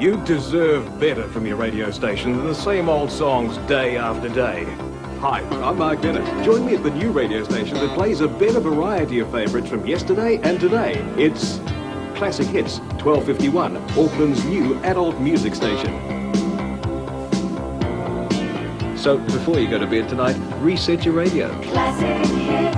You deserve better from your radio station than the same old songs day after day. Hi, I'm Mark Bennett. Join me at the new radio station that plays a better variety of favourites from yesterday and today. It's Classic Hits 1251, Auckland's new adult music station. So before you go to bed tonight, reset your radio. Classic hits.